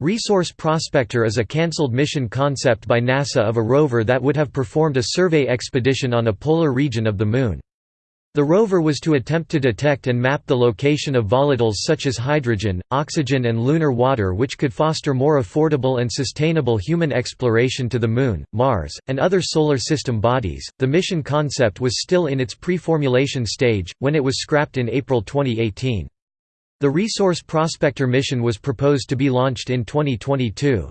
Resource Prospector is a cancelled mission concept by NASA of a rover that would have performed a survey expedition on a polar region of the Moon. The rover was to attempt to detect and map the location of volatiles such as hydrogen, oxygen and lunar water which could foster more affordable and sustainable human exploration to the Moon, Mars, and other solar system bodies. The mission concept was still in its pre-formulation stage, when it was scrapped in April 2018. The Resource Prospector mission was proposed to be launched in 2022.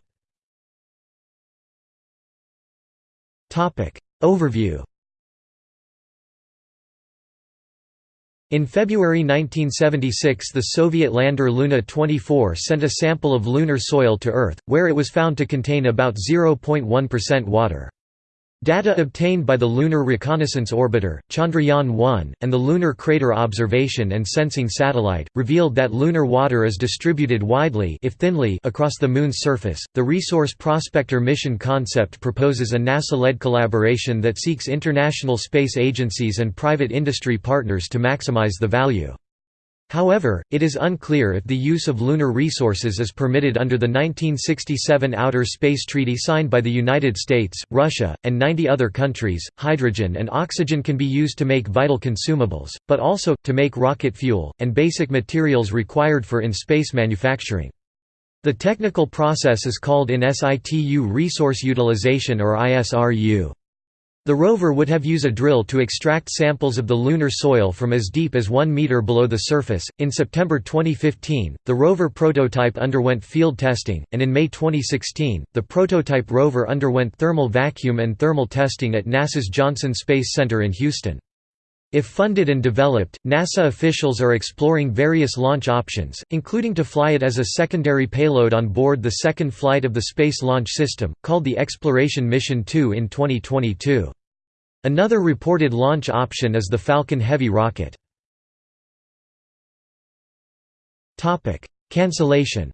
Overview In February 1976 the Soviet lander Luna 24 sent a sample of lunar soil to Earth, where it was found to contain about 0.1% water. Data obtained by the Lunar Reconnaissance Orbiter, Chandrayaan-1, and the Lunar Crater Observation and Sensing Satellite, revealed that lunar water is distributed widely if thinly across the Moon's surface. The Resource Prospector mission concept proposes a NASA-led collaboration that seeks international space agencies and private industry partners to maximize the value. However, it is unclear if the use of lunar resources is permitted under the 1967 Outer Space Treaty signed by the United States, Russia, and 90 other countries. Hydrogen and oxygen can be used to make vital consumables, but also, to make rocket fuel, and basic materials required for in space manufacturing. The technical process is called in situ resource utilization or ISRU. The rover would have used a drill to extract samples of the lunar soil from as deep as 1 meter below the surface. In September 2015, the rover prototype underwent field testing, and in May 2016, the prototype rover underwent thermal vacuum and thermal testing at NASA's Johnson Space Center in Houston. If funded and developed, NASA officials are exploring various launch options, including to fly it as a secondary payload on board the second flight of the Space Launch System, called the Exploration Mission 2 in 2022. Another reported launch option is the Falcon Heavy rocket. Cancellation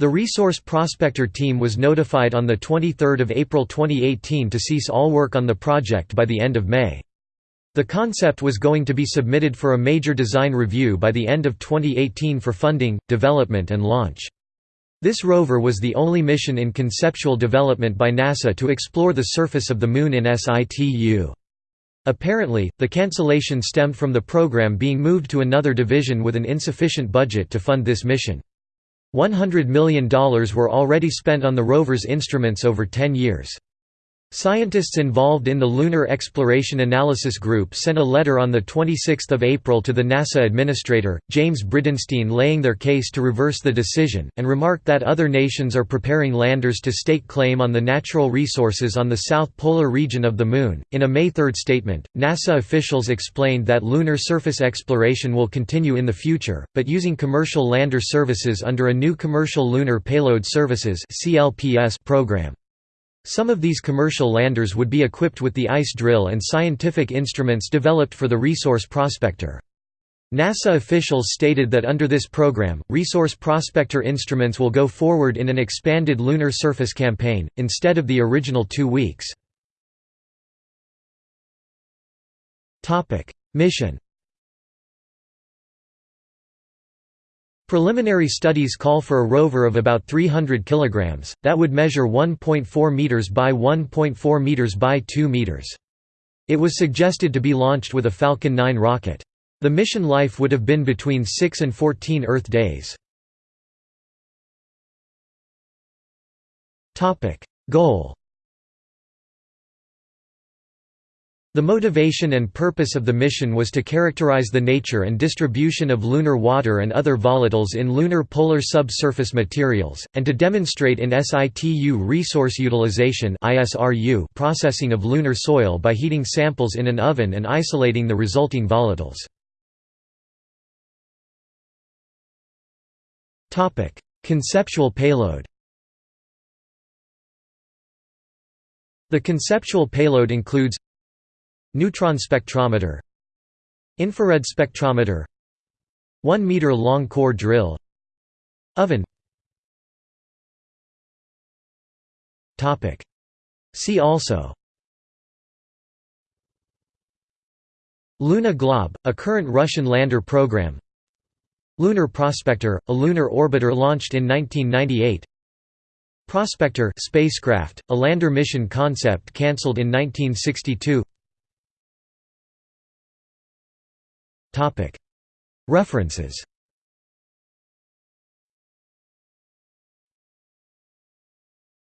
The Resource Prospector team was notified on 23 April 2018 to cease all work on the project by the end of May. The concept was going to be submitted for a major design review by the end of 2018 for funding, development and launch. This rover was the only mission in conceptual development by NASA to explore the surface of the Moon in situ. Apparently, the cancellation stemmed from the program being moved to another division with an insufficient budget to fund this mission. $100 million were already spent on the rover's instruments over 10 years. Scientists involved in the Lunar Exploration Analysis Group sent a letter on 26 April to the NASA administrator, James Bridenstine laying their case to reverse the decision, and remarked that other nations are preparing landers to stake claim on the natural resources on the south polar region of the Moon. In a May 3 statement, NASA officials explained that lunar surface exploration will continue in the future, but using commercial lander services under a new Commercial Lunar Payload Services program. Some of these commercial landers would be equipped with the ICE drill and scientific instruments developed for the Resource Prospector. NASA officials stated that under this program, Resource Prospector instruments will go forward in an expanded lunar surface campaign, instead of the original two weeks. Mission Preliminary studies call for a rover of about 300 kg, that would measure 1.4 meters by 1.4 meters by 2 meters. It was suggested to be launched with a Falcon 9 rocket. The mission life would have been between 6 and 14 Earth days. Goal The motivation and purpose of the mission was to characterize the nature and distribution of lunar water and other volatiles in lunar polar subsurface materials, and to demonstrate in situ resource utilization processing of lunar soil by heating samples in an oven and isolating the resulting volatiles. Conceptual payload The conceptual payload includes Neutron spectrometer Infrared spectrometer 1 meter long core drill Oven. See also. Luna Glob, a current Russian lander program. Lunar Prospector, a lunar orbiter launched in 1998 Prospector spacecraft, a lander mission concept cancelled in 1962 References